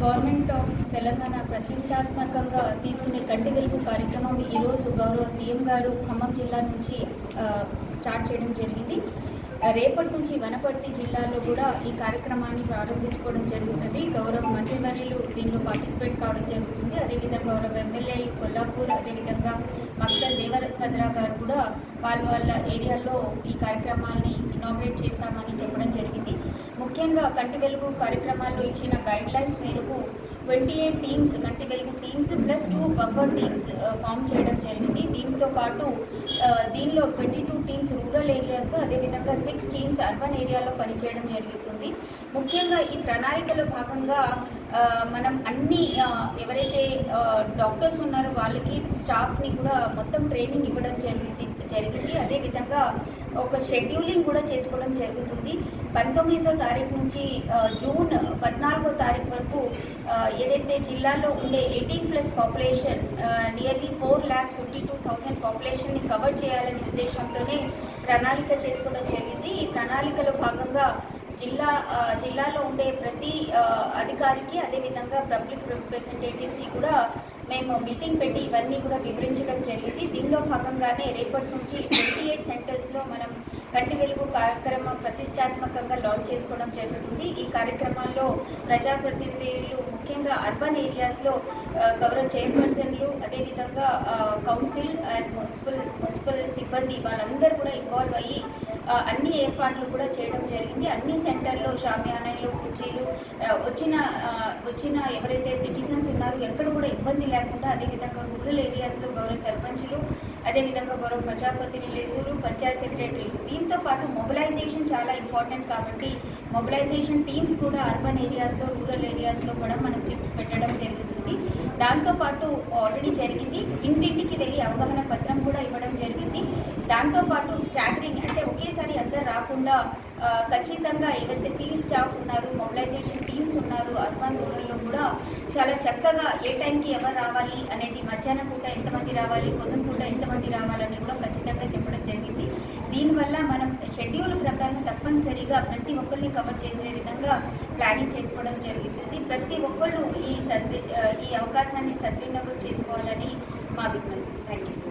Government of Telangana ప్రతిష్టాత్మకంగా తీసుకునే కంటి వెలుగు కార్యక్రమం ఈరోజు గౌరవ సీఎం గారు ఖమ్మం జిల్లా నుంచి స్టార్ట్ చేయడం జరిగింది. రేపటి నుంచి వనపర్తి జిల్లాలో కూడా ఈ కార్యక్రమాన్ని ప్రారంభించుకోవడం జరుగుతుంది. గౌరవ మంత్రివర్యులు దీనిలో పార్టిసిపేట్ కావడం జరుగుతుంది. అదేవిధంగా గౌరవ ఎమ్మెల్యేలు కొల్లాపూర్ అదేవిధంగా మక్తల్ దేవరకద్రా గారు కూడా వాళ్ళ వాళ్ళ ఏరియాల్లో ఈ కార్యక్రమాన్ని ఇనాగ్రేట్ చేస్తామని చెప్పడం జరిగింది. ముఖ్యంగా కంటి వెలుగు కార్యక్రమాల్లో ఇచ్చిన guidelines twenty eight teams Kanti Velugu teams plus two buffer teams form చేయడం జరిగింది. దీంతో పాటు దీనిలో ట్వంటీ టూ టీమ్స్ రూరల్ ఏరియాస్లో అదేవిధంగా సిక్స్ టీమ్స్ అర్బన్ ఏరియాలో పనిచేయడం జరుగుతుంది. ముఖ్యంగా ఈ ప్రణాళికలో భాగంగా మనం అన్ని ఎవరైతే డాక్టర్స్ ఉన్నారో వాళ్ళకి స్టాఫ్ని కూడా మొత్తం ట్రైనింగ్ ఇవ్వడం జరిగింది జరిగింది. అదేవిధంగా ఒక షెడ్యూలింగ్ కూడా చేసుకోవడం జరుగుతుంది. పంతొమ్మిదో తారీఖు నుంచి జూన్ పద్నాలుగో తారీఖు వరకు ఏదైతే జిల్లాలో ఉండే eighteen plus population nearly four lakhs fifty two thousand పాపులేషన్ని cover చేయాలనే ఉద్దేశంతోనే ప్రణాళిక చేసుకోవడం జరిగింది. ఈ ప్రణాళికలో భాగంగా జిల్లా జిల్లాలో ఉండే ప్రతి అధికారికి అదేవిధంగా పబ్లిక్ రిప్రజెంటేటివ్స్కి కూడా మేము మీటింగ్ పెట్టి ఇవన్నీ కూడా వివరించడం జరిగింది. దీనిలో భాగంగానే రేపటి నుంచి ట్వంటీ ఎయిట్ సెంటర్స్లో మనం కంటి వెలుగు కార్యక్రమం ప్రతిష్టాత్మకంగా లాంచ్ చేసుకోవడం జరుగుతుంది. ఈ కార్యక్రమాల్లో ప్రజాప్రతినిధులు ముఖ్యంగా అర్బన్ ఏరియాస్లో గౌరవ చైర్పర్సన్లు అదేవిధంగా కౌన్సిల్ అండ్ మున్సిపల్ మున్సిపల్ సిబ్బంది వాళ్ళందరూ కూడా ఇన్వాల్వ్ అయ్యి అన్ని ఏర్పాట్లు కూడా చేయడం జరిగింది. అన్ని సెంటర్లో షామియానాలు కుర్చీలు వచ్చిన వచ్చిన ఎవరైతే సిటిజన్స్ ఉన్నారో ఎక్కడ కూడా ఇబ్బంది లేకుండా అదేవిధంగా రూరల్ ఏరియాస్లో గౌరవ సర్పంచులు అదేవిధంగా గౌరవ ప్రజాప్రతినిధులు పంచాయత్ సెక్రటరీలు దీంతో పాటు మొబిలైజేషన్ చాలా ఇంపార్టెంట్ కాబట్టి మొబిలైజేషన్ టీమ్స్ కూడా అర్బన్ ఏరియాస్లో రూరల్ ఏరియాస్లో కూడా మనం చెప్పి పెట్టడం జరుగుతుంది. దాంతోపాటు ఆల్రెడీ జరిగింది. ఇంటింటికి వెళ్ళి అవగాహన పత్రం కూడా ఇవ్వడం జరిగింది. దాంతోపాటు స్టాగరింగ్ అంటే ఒకేసారి అందరు రాకుండా ఖచ్చితంగా ఏవైతే ఫీల్డ్ స్టాఫ్ ఉన్నారు మొబిలైజేషన్ టీమ్స్ ఉన్నారు అర్బన్ రూరల్లో కూడా చాలా చక్కగా ఏ టైంకి ఎవరు రావాలి అనేది మధ్యాహ్నం పూట ఎంతమంది రావాలి పొద్దున పూట ఎంతమంది రావాలని కూడా ఖచ్చితంగా చెప్పడం జరిగింది. దీనివల్ల మనం షెడ్యూల్ ప్రకారం తప్పనిసరిగా ప్రతి ఒక్కరిని కవర్ చేసే విధంగా ప్లానింగ్ చేసుకోవడం జరుగుతుంది. ప్రతి ఒక్కళ్ళు ఈ సద్వి ఈ అవకాశాన్ని సద్వినియోగం చేసుకోవాలని మా విజ్ఞప్తి.